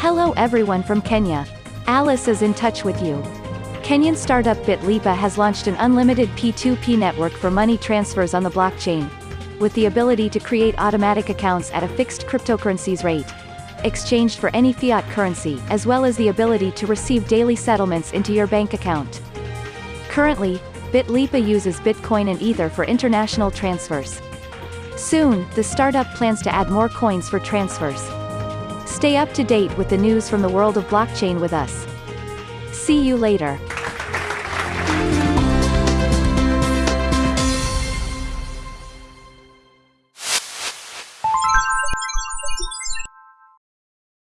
Hello everyone from Kenya. Alice is in touch with you. Kenyan startup Bitlipa has launched an unlimited P2P network for money transfers on the blockchain. With the ability to create automatic accounts at a fixed cryptocurrencies rate. Exchanged for any fiat currency, as well as the ability to receive daily settlements into your bank account. Currently, Bitlipa uses Bitcoin and Ether for international transfers. Soon, the startup plans to add more coins for transfers. Stay up to date with the news from the world of blockchain with us. See you later.